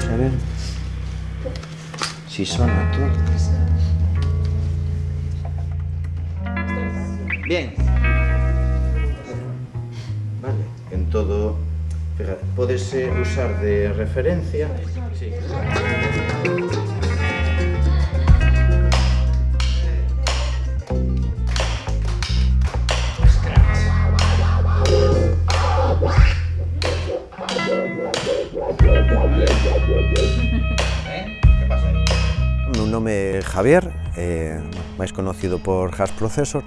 Ceren. Si suena todo. Bien. Vale. En todo, fíjate, podes eh, usar de referencia. Sí. nome é Javier, eh, máis conocido por Has Processor.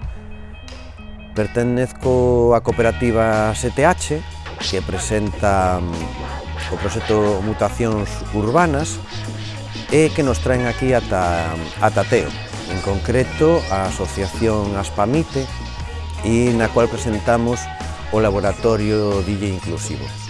Pertenezco á cooperativa STH, que presenta mm, o proxecto Mutacións Urbanas e que nos traen aquí ata, ata Teo, en concreto a asociación Aspamite e na cual presentamos o laboratorio DJ Inclusivo.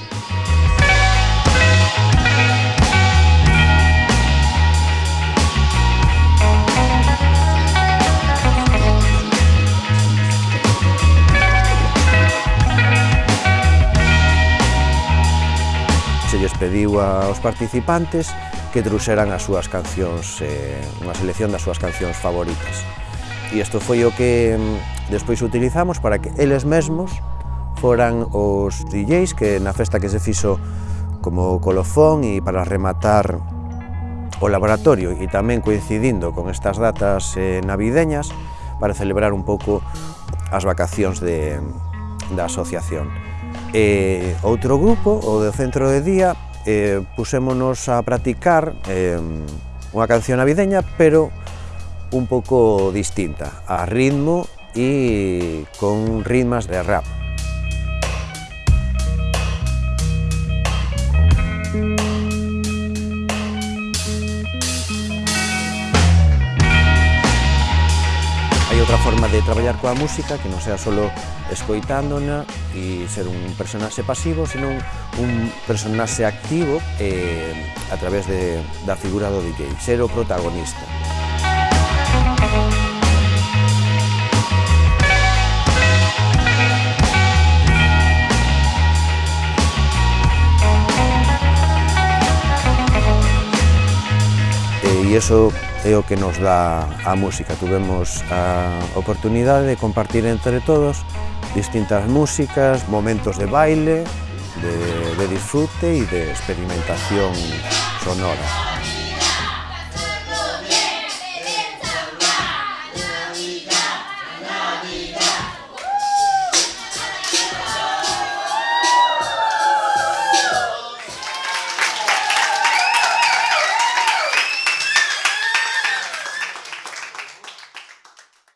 se lles pediu aos participantes que truxeran as súas cancións, eh, unha selección das súas cancións favoritas. E isto foi o que mm, despois utilizamos para que eles mesmos foran os DJs que na festa que se fixo como colofón e para rematar o laboratorio e tamén coincidindo con estas datas eh, navideñas para celebrar un pouco as vacacións de, da asociación. E outro grupo, o do centro de día, eh, pusémonos a practicar eh, unha canción navideña, pero un pouco distinta, a ritmo e con ritmas de rap. forma de traballar coa música que non sea solo escoitándona e ser un personaxe pasivo, senón un personaxe activo eh, a través de, da figura do DJ, ser o protagonista. e iso é o que nos dá a música. Tuvemos a oportunidade de compartir entre todos distintas músicas, momentos de baile, de, de disfrute e de experimentación sonora.